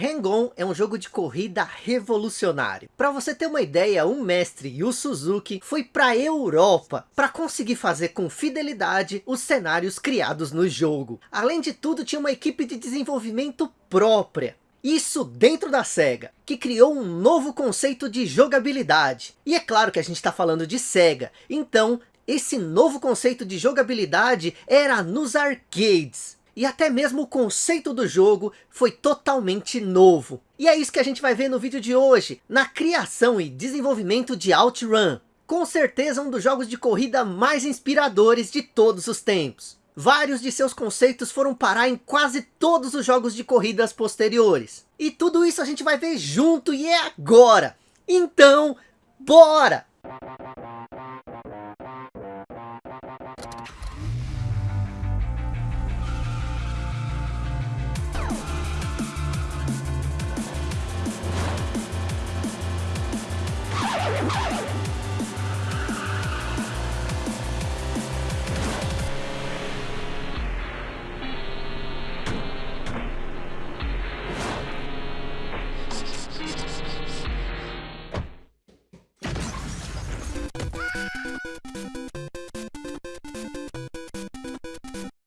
Hang-On é um jogo de corrida revolucionário. Para você ter uma ideia, o mestre Yu Suzuki foi para a Europa para conseguir fazer com fidelidade os cenários criados no jogo. Além de tudo, tinha uma equipe de desenvolvimento própria. Isso dentro da SEGA, que criou um novo conceito de jogabilidade. E é claro que a gente está falando de SEGA, então esse novo conceito de jogabilidade era nos arcades. E até mesmo o conceito do jogo foi totalmente novo. E é isso que a gente vai ver no vídeo de hoje, na criação e desenvolvimento de OutRun. Com certeza um dos jogos de corrida mais inspiradores de todos os tempos. Vários de seus conceitos foram parar em quase todos os jogos de corridas posteriores. E tudo isso a gente vai ver junto e é agora. Então, bora!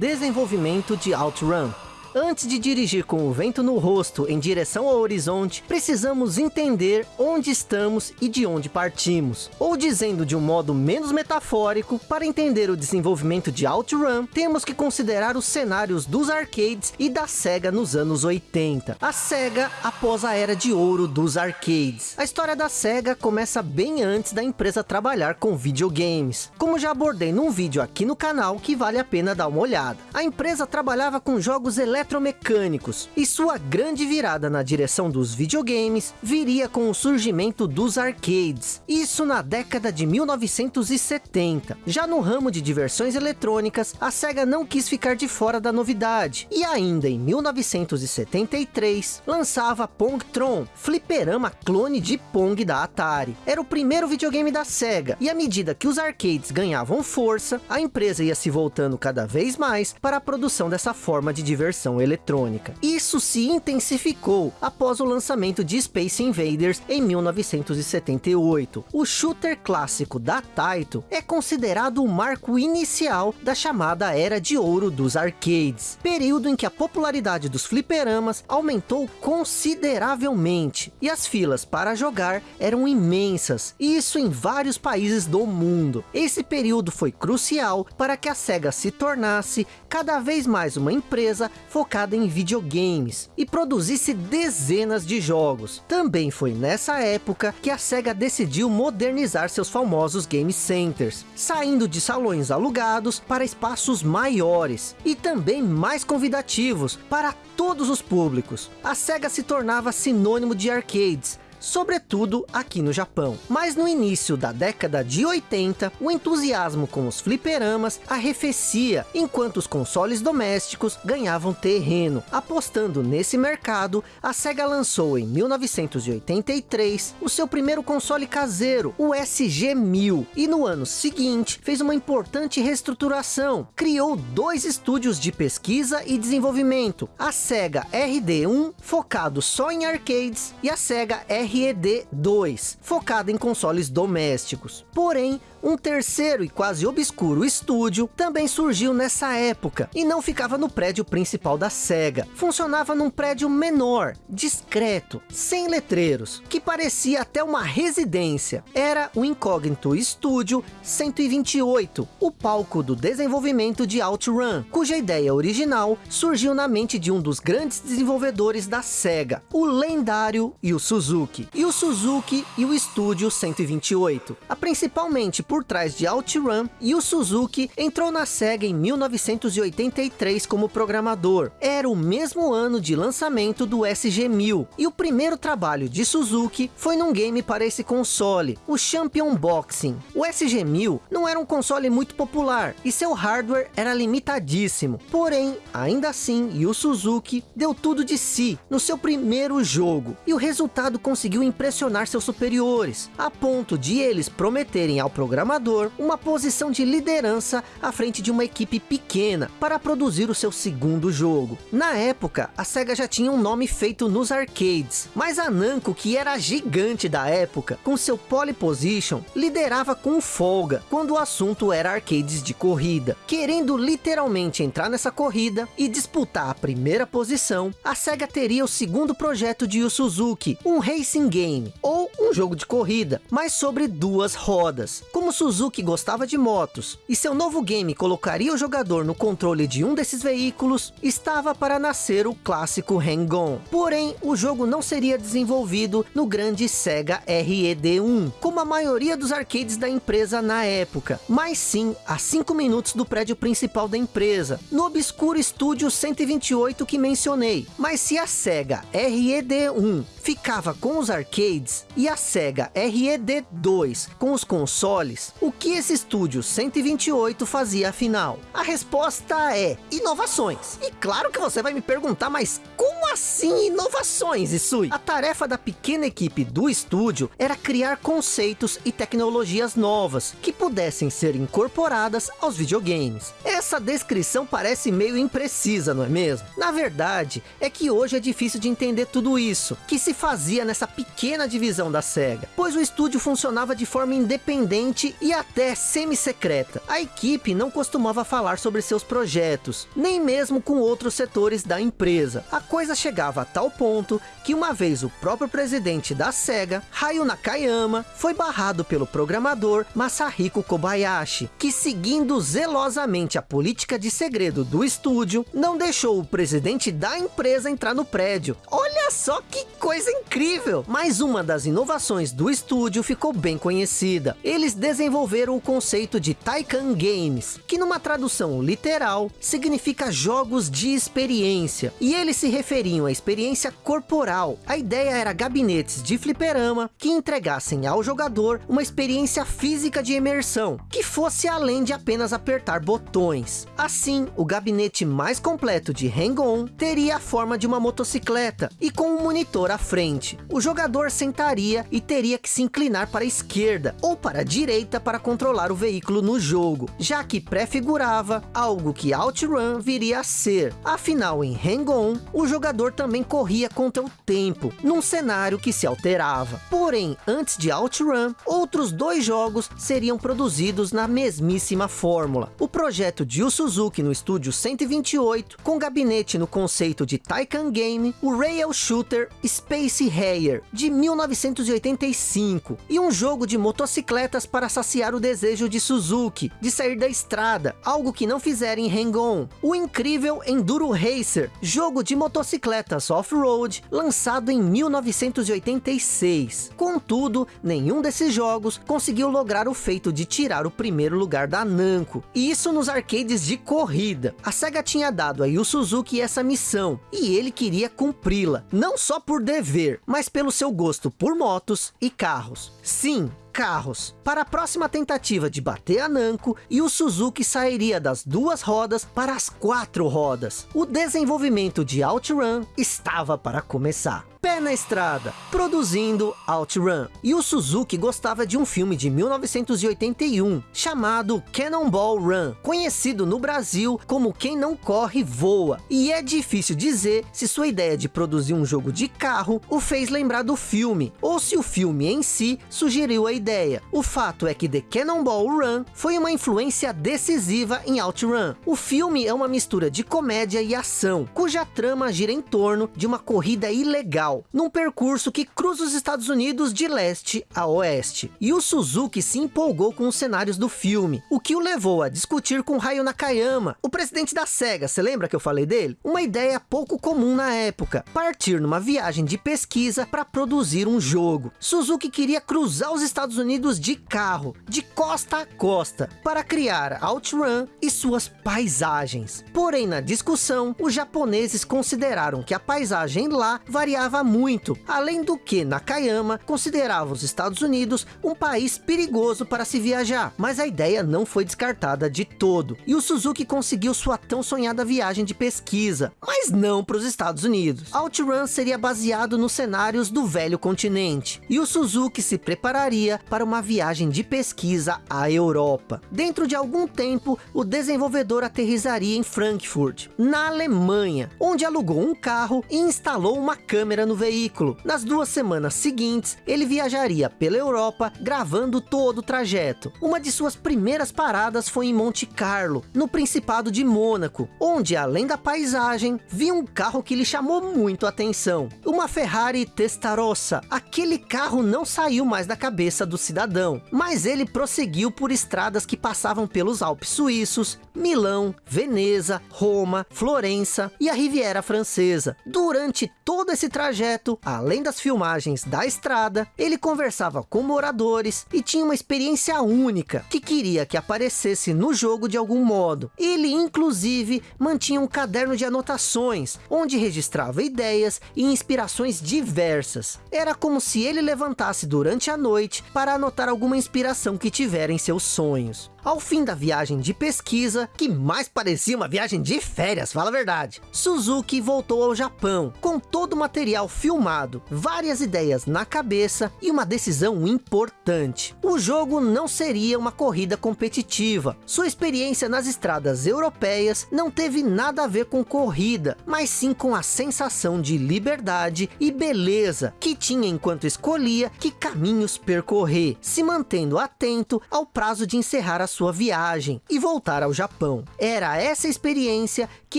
Desenvolvimento de OutRun Antes de dirigir com o vento no rosto em direção ao horizonte, precisamos entender onde estamos e de onde partimos. Ou dizendo de um modo menos metafórico, para entender o desenvolvimento de OutRun, temos que considerar os cenários dos arcades e da SEGA nos anos 80. A SEGA após a era de ouro dos arcades. A história da SEGA começa bem antes da empresa trabalhar com videogames. Como já abordei num vídeo aqui no canal que vale a pena dar uma olhada. A empresa trabalhava com jogos elétricos eletromecânicos, e sua grande virada na direção dos videogames viria com o surgimento dos arcades, isso na década de 1970. Já no ramo de diversões eletrônicas, a SEGA não quis ficar de fora da novidade, e ainda em 1973 lançava Pongtron, fliperama clone de Pong da Atari. Era o primeiro videogame da SEGA, e à medida que os arcades ganhavam força, a empresa ia se voltando cada vez mais para a produção dessa forma de diversão eletrônica. Isso se intensificou após o lançamento de Space Invaders em 1978. O shooter clássico da Taito é considerado o marco inicial da chamada Era de Ouro dos arcades, período em que a popularidade dos fliperamas aumentou consideravelmente, e as filas para jogar eram imensas, e isso em vários países do mundo. Esse período foi crucial para que a SEGA se tornasse cada vez mais uma empresa focada em videogames e produzisse dezenas de jogos. Também foi nessa época que a SEGA decidiu modernizar seus famosos game centers, saindo de salões alugados para espaços maiores e também mais convidativos para todos os públicos. A SEGA se tornava sinônimo de arcades, sobretudo aqui no Japão. Mas no início da década de 80, o entusiasmo com os fliperamas arrefecia, enquanto os consoles domésticos ganhavam terreno. Apostando nesse mercado, a SEGA lançou em 1983 o seu primeiro console caseiro, o SG-1000, e no ano seguinte fez uma importante reestruturação, criou dois estúdios de pesquisa e desenvolvimento, a SEGA RD1, focado só em arcades, e a SEGA R RED2, focada em consoles domésticos. Porém, um terceiro e quase obscuro estúdio também surgiu nessa época e não ficava no prédio principal da SEGA. Funcionava num prédio menor, discreto, sem letreiros, que parecia até uma residência. Era o Incógnito Studio 128, o palco do desenvolvimento de OutRun, cuja ideia original surgiu na mente de um dos grandes desenvolvedores da SEGA, o lendário Yu Suzuki. E o Suzuki e o Estúdio 128. A principalmente por trás de OutRun, e o Suzuki entrou na SEGA em 1983 como programador. Era o mesmo ano de lançamento do SG-1000, e o primeiro trabalho de Suzuki foi num game para esse console, o Champion Boxing. O SG-1000 não era um console muito popular, e seu hardware era limitadíssimo. Porém, ainda assim, o Suzuki deu tudo de si no seu primeiro jogo, e o resultado conseguiu impressionar seus superiores, a ponto de eles prometerem ao programador programador uma posição de liderança à frente de uma equipe pequena para produzir o seu segundo jogo. Na época, a SEGA já tinha um nome feito nos arcades, mas a Namco, que era gigante da época, com seu pole position, liderava com folga quando o assunto era arcades de corrida. Querendo literalmente entrar nessa corrida e disputar a primeira posição, a SEGA teria o segundo projeto de Yu Suzuki, um racing game, ou um jogo de corrida, mas sobre duas rodas. Como Suzuki gostava de motos, e seu novo game colocaria o jogador no controle de um desses veículos, estava para nascer o clássico Hang-On. Porém, o jogo não seria desenvolvido no grande Sega RED1, como a maioria dos arcades da empresa na época, mas sim a 5 minutos do prédio principal da empresa, no obscuro estúdio 128 que mencionei. Mas se a Sega RED1 ficava com os arcades e a Sega RED2 com os consoles, o que esse estúdio 128 fazia afinal? A resposta é inovações. E claro que você vai me perguntar, mas como assim inovações, Isui? A tarefa da pequena equipe do estúdio era criar conceitos e tecnologias novas que pudessem ser incorporadas aos videogames. Essa descrição parece meio imprecisa, não é mesmo? Na verdade, é que hoje é difícil de entender tudo isso, que se fazia nessa pequena divisão da SEGA, pois o estúdio funcionava de forma independente e até semi-secreta. A equipe não costumava falar sobre seus projetos, nem mesmo com outros setores da empresa. A coisa chegava a tal ponto que uma vez o próprio presidente da SEGA, Hayu Nakayama, foi barrado pelo programador Masahiko Kobayashi, que seguindo zelosamente a política de segredo do estúdio, não deixou o presidente da empresa entrar no prédio. Olha só que coisa incrível! Mais uma das inovações do estúdio ficou bem conhecida. Eles desenvolveram o conceito de Taikan Games, que numa tradução literal, significa jogos de experiência. E eles se referiam à experiência corporal. A ideia era gabinetes de fliperama que entregassem ao jogador uma experiência física de imersão, que fosse além de apenas apertar botões. Assim, o gabinete mais completo de Hang-On teria a forma de uma motocicleta e com um monitor à frente. O jogador sentaria e teria que se inclinar para a esquerda ou para a direita para controlar o veículo no jogo, já que prefigurava algo que OutRun viria a ser. Afinal, em Hang-On, o jogador também corria contra o tempo, num cenário que se alterava. Porém, antes de OutRun, outros dois jogos seriam produzidos na mesmíssima fórmula. O projeto de Yu Suzuki no estúdio 128, com gabinete no conceito de Taikan Game, o Rail Shooter Space Harrier, de 1985, e um jogo de motocicletas para saciar o desejo de Suzuki, de sair da estrada, algo que não fizeram em Hang-On. O incrível Enduro Racer, jogo de motocicletas off-road, lançado em 1986. Contudo, nenhum desses jogos conseguiu lograr o feito de tirar o primeiro lugar da Namco, e isso nos arcades de corrida. A SEGA tinha dado a Yu Suzuki essa missão, e ele queria cumpri-la, não só por dever, mas pelo seu gosto por motos e carros. Sim, carros. Para a próxima tentativa de bater a Namco, e o Suzuki sairia das duas rodas para as quatro rodas. O desenvolvimento de OutRun estava para começar pé na estrada, produzindo OutRun. E o Suzuki gostava de um filme de 1981, chamado Cannonball Run, conhecido no Brasil como Quem Não Corre Voa. E é difícil dizer se sua ideia de produzir um jogo de carro o fez lembrar do filme, ou se o filme em si sugeriu a ideia. O fato é que The Cannonball Run foi uma influência decisiva em OutRun. O filme é uma mistura de comédia e ação, cuja trama gira em torno de uma corrida ilegal num percurso que cruza os Estados Unidos de leste a oeste. E o Suzuki se empolgou com os cenários do filme, o que o levou a discutir com Hayo Nakayama, o presidente da SEGA, você lembra que eu falei dele? Uma ideia pouco comum na época, partir numa viagem de pesquisa para produzir um jogo. Suzuki queria cruzar os Estados Unidos de carro, de costa a costa, para criar OutRun e suas paisagens. Porém, na discussão, os japoneses consideraram que a paisagem lá variava muito, além do que Nakayama considerava os Estados Unidos um país perigoso para se viajar, mas a ideia não foi descartada de todo, e o Suzuki conseguiu sua tão sonhada viagem de pesquisa, mas não para os Estados Unidos. OutRun seria baseado nos cenários do velho continente, e o Suzuki se prepararia para uma viagem de pesquisa à Europa. Dentro de algum tempo, o desenvolvedor aterrizaria em Frankfurt, na Alemanha, onde alugou um carro e instalou uma câmera no veículo. Nas duas semanas seguintes, ele viajaria pela Europa, gravando todo o trajeto. Uma de suas primeiras paradas foi em Monte Carlo, no Principado de Mônaco, onde além da paisagem, viu um carro que lhe chamou muito a atenção. Uma Ferrari Testarossa. Aquele carro não saiu mais da cabeça do cidadão, mas ele prosseguiu por estradas que passavam pelos Alpes Suíços, Milão, Veneza, Roma, Florença e a Riviera Francesa. Durante todo esse trajeto, além das filmagens da estrada, ele conversava com moradores e tinha uma experiência única, que queria que aparecesse no jogo de algum modo. Ele, inclusive, mantinha um caderno de anotações, onde registrava ideias e inspirações diversas. Era como se ele levantasse durante a noite para anotar alguma inspiração que tiver em seus sonhos. Ao fim da viagem de pesquisa, que mais parecia uma viagem de férias, fala a verdade, Suzuki voltou ao Japão, com todo o material filmado, várias ideias na cabeça e uma decisão importante. O jogo não seria uma corrida competitiva. Sua experiência nas estradas europeias não teve nada a ver com corrida, mas sim com a sensação de liberdade e beleza que tinha enquanto escolhia que caminhos percorrer, se mantendo atento ao prazo de encerrar a sua viagem e voltar ao Japão. Era essa experiência que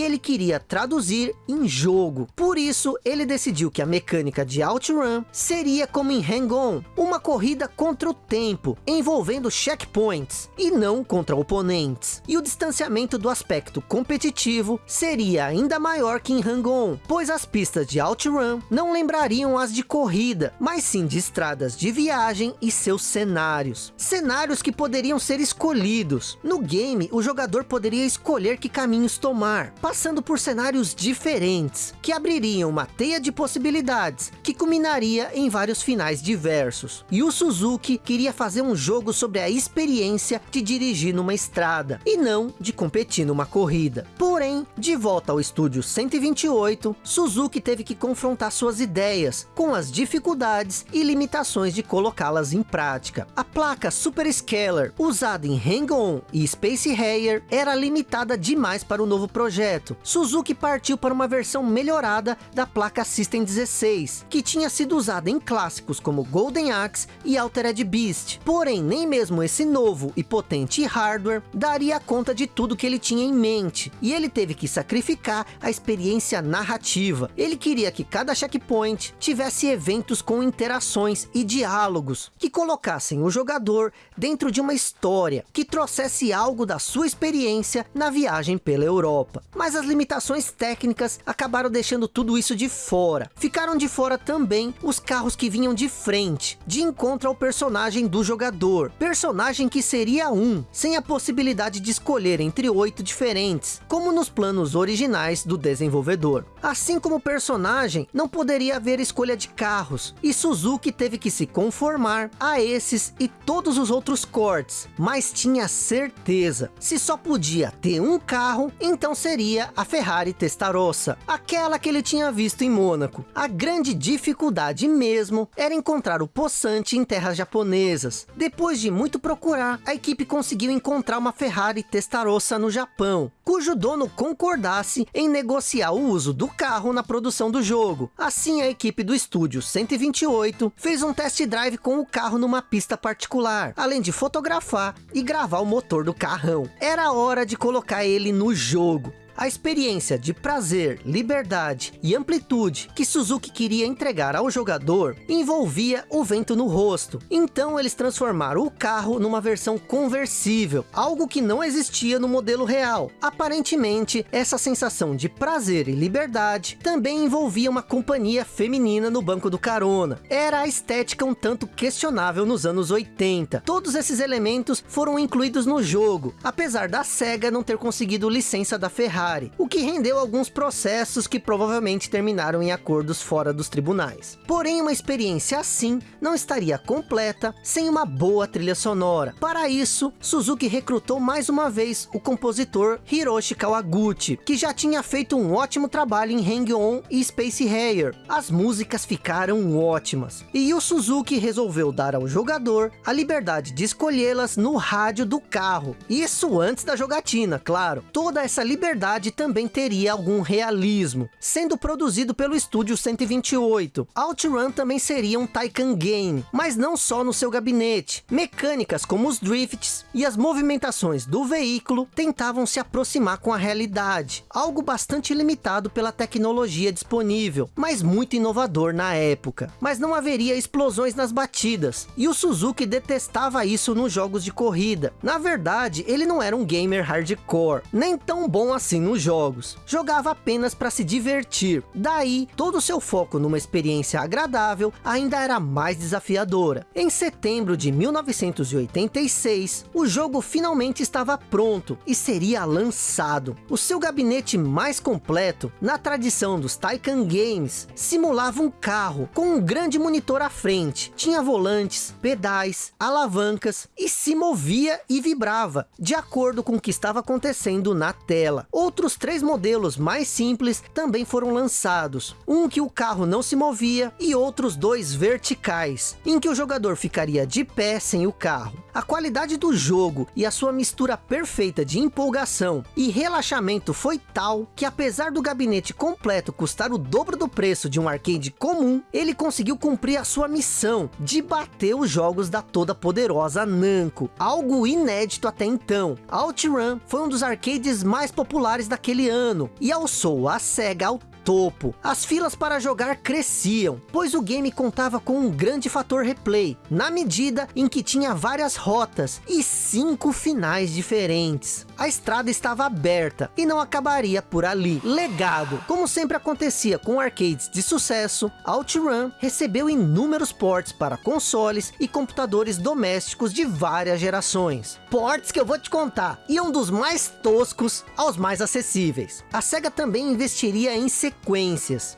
ele queria traduzir em jogo. Por isso, ele decidiu que a mecânica de OutRun seria como em Hang-On, uma corrida contra o tempo, envolvendo checkpoints, e não contra oponentes. E o distanciamento do aspecto competitivo seria ainda maior que em Hang-On, pois as pistas de OutRun não lembrariam as de corrida, mas sim de estradas de viagem e seus cenários. Cenários que poderiam ser escolhidos escolhidos. No game, o jogador poderia escolher que caminhos tomar, passando por cenários diferentes, que abririam uma teia de possibilidades, que culminaria em vários finais diversos. E o Suzuki queria fazer um jogo sobre a experiência de dirigir numa estrada, e não de competir numa corrida. Porém, de volta ao estúdio 128, Suzuki teve que confrontar suas ideias, com as dificuldades e limitações de colocá-las em prática. A placa Super Scalar, usada em Hang-On e Space Harrier era limitada demais para o novo projeto. Suzuki partiu para uma versão melhorada da placa System 16, que tinha sido usada em clássicos como Golden Axe e Altered Beast. Porém, nem mesmo esse novo e potente hardware daria conta de tudo que ele tinha em mente, e ele teve que sacrificar a experiência narrativa. Ele queria que cada checkpoint tivesse eventos com interações e diálogos, que colocassem o jogador dentro de uma história, que que trouxesse algo da sua experiência na viagem pela Europa. Mas as limitações técnicas acabaram deixando tudo isso de fora. Ficaram de fora também os carros que vinham de frente, de encontro ao personagem do jogador. Personagem que seria um, sem a possibilidade de escolher entre oito diferentes, como nos planos originais do desenvolvedor. Assim como personagem, não poderia haver escolha de carros, e Suzuki teve que se conformar a esses e todos os outros cortes, mas tinha tinha certeza. Se só podia ter um carro, então seria a Ferrari Testarossa, aquela que ele tinha visto em Mônaco. A grande dificuldade mesmo era encontrar o poçante em terras japonesas. Depois de muito procurar, a equipe conseguiu encontrar uma Ferrari Testarossa no Japão, cujo dono concordasse em negociar o uso do carro na produção do jogo. Assim, a equipe do estúdio 128 fez um test drive com o carro numa pista particular, além de fotografar e gravar destravar o motor do carrão. Era hora de colocar ele no jogo. A experiência de prazer, liberdade e amplitude que Suzuki queria entregar ao jogador envolvia o vento no rosto. Então eles transformaram o carro numa versão conversível, algo que não existia no modelo real. Aparentemente, essa sensação de prazer e liberdade também envolvia uma companhia feminina no banco do carona. Era a estética um tanto questionável nos anos 80. Todos esses elementos foram incluídos no jogo, apesar da SEGA não ter conseguido licença da Ferrari Ferrari, o que rendeu alguns processos que provavelmente terminaram em acordos fora dos tribunais. Porém, uma experiência assim não estaria completa sem uma boa trilha sonora. Para isso, Suzuki recrutou mais uma vez o compositor Hiroshi Kawaguchi, que já tinha feito um ótimo trabalho em Hang-On e Space Harrier. As músicas ficaram ótimas, e o Suzuki resolveu dar ao jogador a liberdade de escolhê-las no rádio do carro. Isso antes da jogatina, claro. Toda essa liberdade também teria algum realismo, sendo produzido pelo estúdio 128. OutRun também seria um Taycan game, mas não só no seu gabinete. Mecânicas como os drifts e as movimentações do veículo tentavam se aproximar com a realidade, algo bastante limitado pela tecnologia disponível, mas muito inovador na época. Mas não haveria explosões nas batidas, e o Suzuki detestava isso nos jogos de corrida. Na verdade, ele não era um gamer hardcore, nem tão bom assim nos jogos. Jogava apenas para se divertir. Daí, todo o seu foco numa experiência agradável ainda era mais desafiadora. Em setembro de 1986, o jogo finalmente estava pronto e seria lançado. O seu gabinete mais completo, na tradição dos Taycan Games, simulava um carro com um grande monitor à frente. Tinha volantes, pedais, alavancas e se movia e vibrava, de acordo com o que estava acontecendo na tela. Outros três modelos mais simples também foram lançados. Um que o carro não se movia e outros dois verticais, em que o jogador ficaria de pé sem o carro. A qualidade do jogo e a sua mistura perfeita de empolgação e relaxamento foi tal que apesar do gabinete completo custar o dobro do preço de um arcade comum, ele conseguiu cumprir a sua missão de bater os jogos da toda poderosa Namco, algo inédito até então. OutRun foi um dos arcades mais populares daquele ano. E alçou a SEGA ao topo. As filas para jogar cresciam, pois o game contava com um grande fator replay, na medida em que tinha várias rotas e cinco finais diferentes. A estrada estava aberta e não acabaria por ali. Legado, como sempre acontecia com arcades de sucesso, OutRun recebeu inúmeros ports para consoles e computadores domésticos de várias gerações. Ports que eu vou te contar, e um dos mais toscos aos mais acessíveis. A SEGA também investiria em sequências.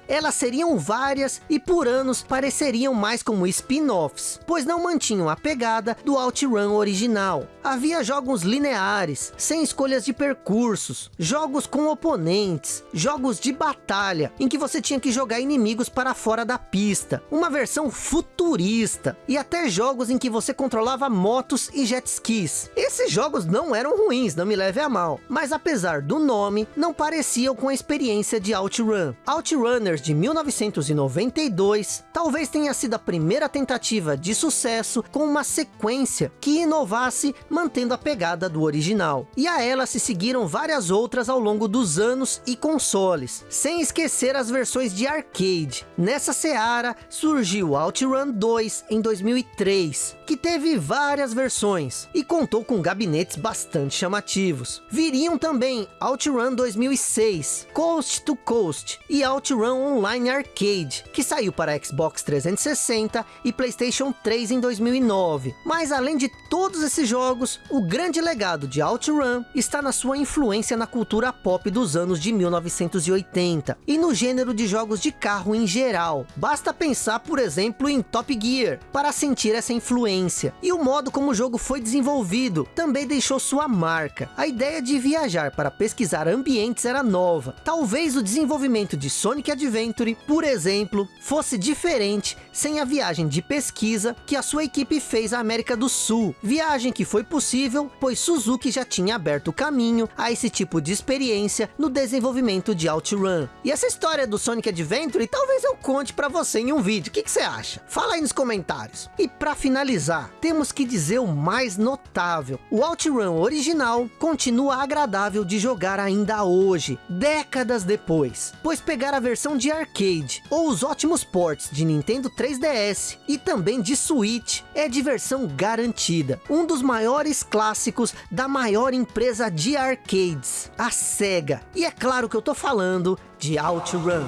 Elas seriam várias e por anos pareceriam mais como spin-offs, pois não mantinham a pegada do OutRun original. Havia jogos lineares, sem escolhas de percursos, jogos com oponentes, jogos de batalha, em que você tinha que jogar inimigos para fora da pista, uma versão futurista, e até jogos em que você controlava motos e jet skis. Esses jogos não eram ruins, não me leve a mal, mas apesar do nome, não pareciam com a experiência de OutRun. Outrunners de 1992 talvez tenha sido a primeira tentativa de sucesso com uma sequência que inovasse mantendo a pegada do original. E a ela se seguiram várias outras ao longo dos anos e consoles, sem esquecer as versões de arcade. Nessa seara surgiu OutRun 2 em 2003, que teve várias versões e contou com gabinetes bastante chamativos. Viriam também OutRun 2006, Coast to Coast e OutRun Online Arcade, que saiu para Xbox 360 e Playstation 3 em 2009. Mas além de todos esses jogos, o grande legado de OutRun está na sua influência na cultura pop dos anos de 1980 e no gênero de jogos de carro em geral. Basta pensar, por exemplo, em Top Gear para sentir essa influência. E o modo como o jogo foi desenvolvido também deixou sua marca. A ideia de viajar para pesquisar ambientes era nova. Talvez o desenvolvimento de Sonic Adventure, por exemplo, fosse diferente sem a viagem de pesquisa que a sua equipe fez à América do Sul. Viagem que foi possível, pois Suzuki já tinha aberto o caminho a esse tipo de experiência no desenvolvimento de OutRun. E essa história do Sonic Adventure, talvez eu conte para você em um vídeo. O que, que você acha? Fala aí nos comentários. E para finalizar, temos que dizer o mais notável. O OutRun original continua agradável de jogar ainda hoje, décadas depois. Pois pegar a versão de arcade, ou os ótimos ports de Nintendo 3DS e também de Switch, é diversão garantida. Um dos maiores clássicos da maior empresa de arcades, a SEGA. E é claro que eu tô falando de OutRun.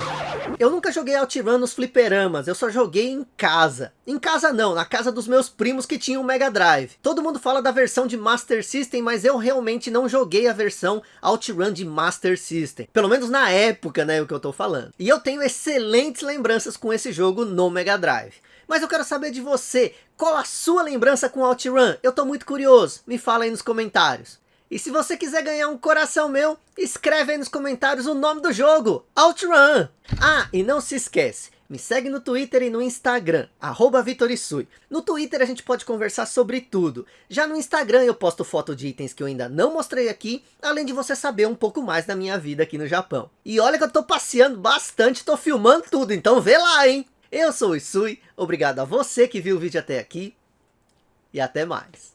Eu nunca joguei OutRun nos fliperamas, eu só joguei em casa. Em casa não, na casa dos meus primos que tinham um Mega Drive. Todo mundo fala da versão de Master System, mas eu realmente não joguei a versão OutRun de Master System. Pelo menos na época, né, o que eu tô falando. E eu tenho excelentes lembranças com esse jogo no Mega Drive. Mas eu quero saber de você, qual a sua lembrança com OutRun? Eu tô muito curioso, me fala aí nos comentários. E se você quiser ganhar um coração meu, escreve aí nos comentários o nome do jogo, OutRun. Ah, e não se esquece, me segue no Twitter e no Instagram, arroba Vitorisui. No Twitter a gente pode conversar sobre tudo. Já no Instagram eu posto foto de itens que eu ainda não mostrei aqui, além de você saber um pouco mais da minha vida aqui no Japão. E olha que eu tô passeando bastante, tô filmando tudo, então vê lá, hein? Eu sou o Isui, obrigado a você que viu o vídeo até aqui, e até mais.